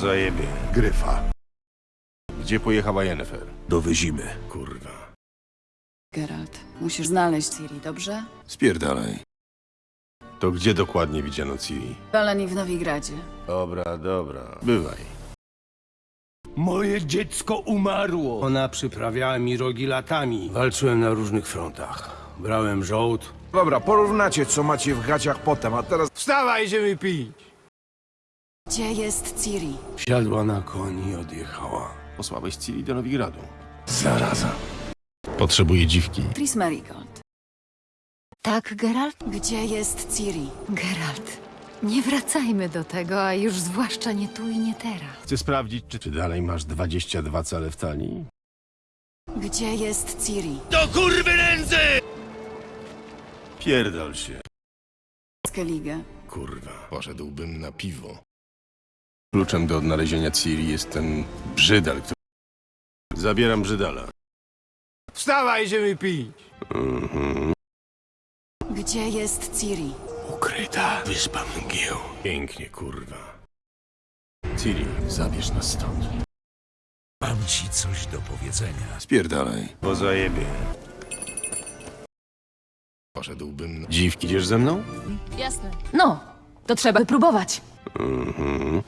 Zajebie. Gryfa. Gdzie pojechała Jennifer? Dowyzimy. Kurwa. Geralt, musisz znaleźć Ciri, dobrze? Spierdalaj. To gdzie dokładnie widziano Ciri? Balani w Nowigradzie. Dobra, dobra. Bywaj. Moje dziecko umarło. Ona przyprawiała mi rogi latami. Walczyłem na różnych frontach. Brałem żołd. Dobra, porównacie, co macie w gaciach potem, a teraz... Wstawaj, idziemy pić. Gdzie jest Ciri? Siadła na koni i odjechała. Posłałeś Ciri do Nowigradu. Zaraza. Potrzebuję dziwki. Tris Merigold. Tak, Geralt? Gdzie jest Ciri? Geralt. Nie wracajmy do tego, a już zwłaszcza nie tu i nie teraz. Chcę sprawdzić, czy, czy dalej masz 22 cale w talii? Gdzie jest Ciri? Pierdol się. Skellige. Kurwa. Poszedłbym na piwo. Kluczem do odnalezienia Ciri jest ten brzydal, który... Zabieram brzydala. Wstawaj, idziemy pić. Gdzie jest Ciri? Ukryta wyspa mgieł. Pięknie, kurwa. Ciri, zabierz nas stąd. Mam ci coś do powiedzenia. Spierdalaj. Po zajebie. Poszedłbym... na- Dziwki, idziesz ze mną? Jasne. No, to trzeba wypróbować. Mhm.